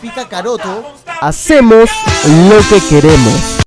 Pica Caroto. Hacemos lo que queremos.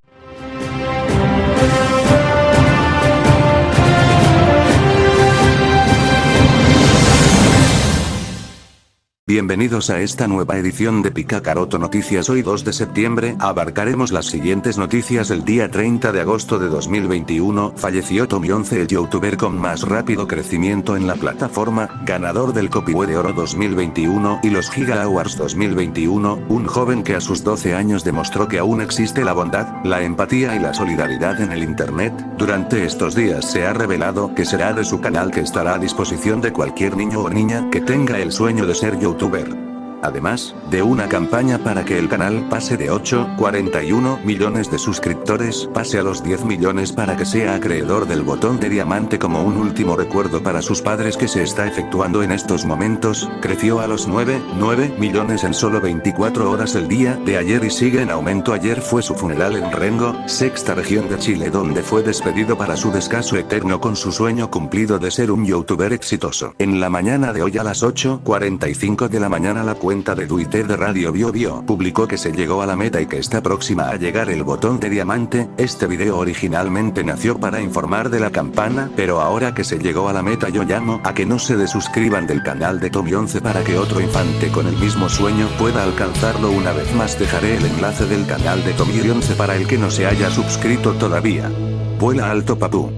Bienvenidos a esta nueva edición de Picacaroto Noticias. Hoy 2 de septiembre abarcaremos las siguientes noticias del día 30 de agosto de 2021. Falleció Tommy 11 el youtuber con más rápido crecimiento en la plataforma, ganador del Copihue de Oro 2021 y los Giga Awards 2021, un joven que a sus 12 años demostró que aún existe la bondad, la empatía y la solidaridad en el internet. Durante estos días se ha revelado que será de su canal que estará a disposición de cualquier niño o niña que tenga el sueño de ser youtuber youtuber. Además, de una campaña para que el canal pase de 8,41 millones de suscriptores pase a los 10 millones para que sea acreedor del botón de diamante como un último recuerdo para sus padres que se está efectuando en estos momentos, creció a los 9, 9 millones en solo 24 horas el día de ayer y sigue en aumento ayer fue su funeral en Rengo, sexta región de Chile donde fue despedido para su descanso eterno con su sueño cumplido de ser un youtuber exitoso. En la mañana de hoy a las 8.45 de la mañana la cuenta de Twitter de Radio Bio Bio publicó que se llegó a la meta y que está próxima a llegar el botón de diamante, este video originalmente nació para informar de la campana, pero ahora que se llegó a la meta yo llamo a que no se desuscriban del canal de Tommy 11 para que otro infante con el mismo sueño pueda alcanzarlo una vez más dejaré el enlace del canal de Tommy 11 para el que no se haya suscrito todavía. Vuela alto papú.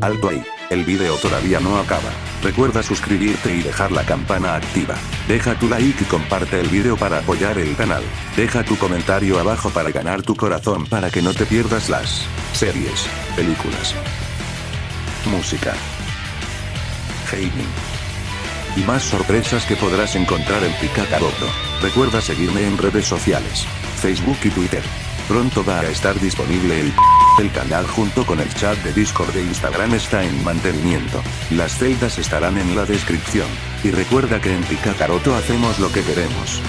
Alto ahí, el video todavía no acaba. Recuerda suscribirte y dejar la campana activa. Deja tu like y comparte el video para apoyar el canal. Deja tu comentario abajo para ganar tu corazón para que no te pierdas las series, películas, música, gaming y más sorpresas que podrás encontrar en Picacaroto. Recuerda seguirme en redes sociales, Facebook y Twitter. Pronto va a estar disponible el el canal junto con el chat de Discord de Instagram está en mantenimiento. Las celdas estarán en la descripción. Y recuerda que en Picacaroto hacemos lo que queremos.